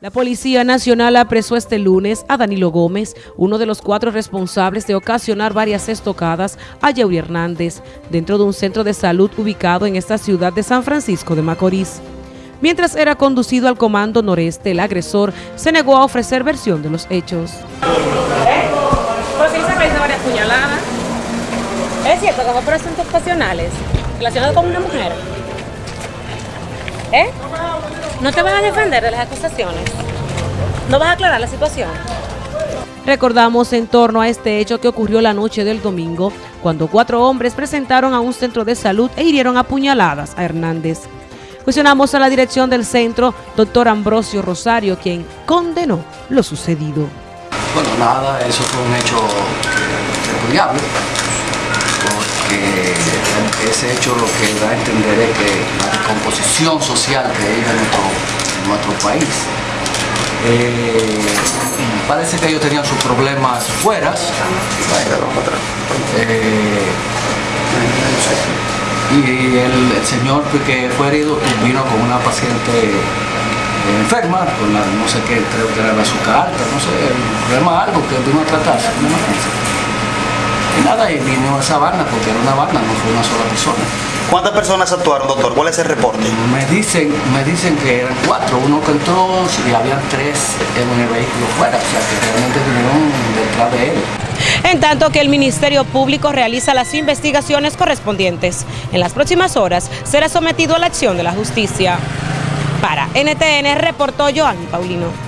La Policía Nacional apresó este lunes a Danilo Gómez, uno de los cuatro responsables de ocasionar varias estocadas a Yeuri Hernández, dentro de un centro de salud ubicado en esta ciudad de San Francisco de Macorís. Mientras era conducido al Comando Noreste, el agresor se negó a ofrecer versión de los hechos. ¿Eh? ¿Por qué se varias puñaladas? ¿Es cierto que fue por relacionados con una mujer? ¿Eh? ¿No te vas a defender de las acusaciones? ¿No vas a aclarar la situación? Recordamos en torno a este hecho que ocurrió la noche del domingo, cuando cuatro hombres presentaron a un centro de salud e hirieron a puñaladas a Hernández. Cuestionamos a la dirección del centro, doctor Ambrosio Rosario, quien condenó lo sucedido. Bueno, nada, eso fue un hecho repudiable, ese hecho lo que da a entender es que la composición social que hay en nuestro, país, eh, parece que ellos tenían sus problemas fuera. Eh, y el, señor que fue herido vino con una paciente enferma, con la, no sé qué, creo que era la azúcar alta, no sé, un problema algo que vino a tratarse, nada, y vino esa banda, porque era una banda, no fue una sola persona. ¿Cuántas personas actuaron, doctor? ¿Cuál es el reporte? Me dicen, me dicen que eran cuatro, uno que entró y había tres en el vehículo fuera, o sea que realmente vinieron detrás de él. En tanto que el Ministerio Público realiza las investigaciones correspondientes. En las próximas horas será sometido a la acción de la justicia. Para NTN reportó Joanny Paulino.